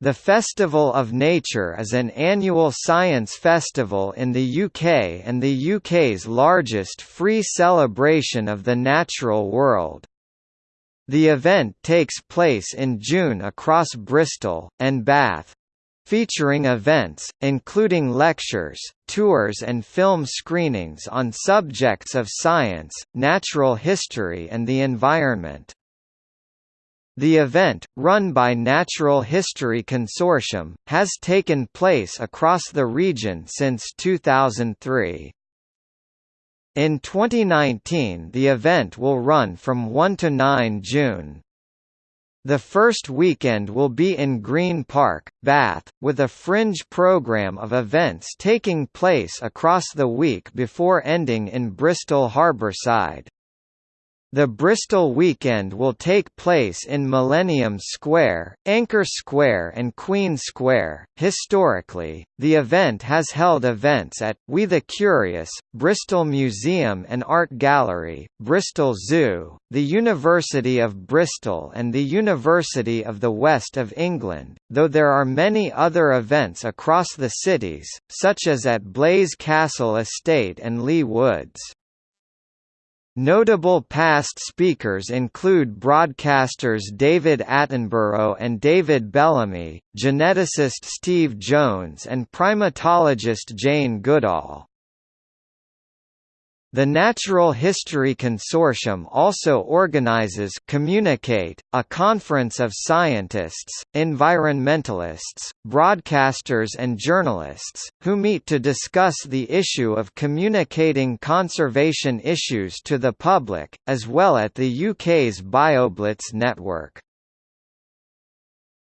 The Festival of Nature is an annual science festival in the UK and the UK's largest free celebration of the natural world. The event takes place in June across Bristol, and Bath. Featuring events, including lectures, tours and film screenings on subjects of science, natural history and the environment. The event, run by Natural History Consortium, has taken place across the region since 2003. In 2019 the event will run from 1 to 9 June. The first weekend will be in Green Park, Bath, with a fringe programme of events taking place across the week before ending in Bristol Harbourside. The Bristol weekend will take place in Millennium Square, Anchor Square, and Queen Square. Historically, the event has held events at We the Curious, Bristol Museum and Art Gallery, Bristol Zoo, the University of Bristol, and the University of the West of England, though there are many other events across the cities, such as at Blaise Castle Estate and Leigh Woods. Notable past speakers include broadcasters David Attenborough and David Bellamy, geneticist Steve Jones and primatologist Jane Goodall. The Natural History Consortium also organizes Communicate, a conference of scientists, environmentalists, broadcasters and journalists, who meet to discuss the issue of communicating conservation issues to the public, as well at the UK's BioBlitz network.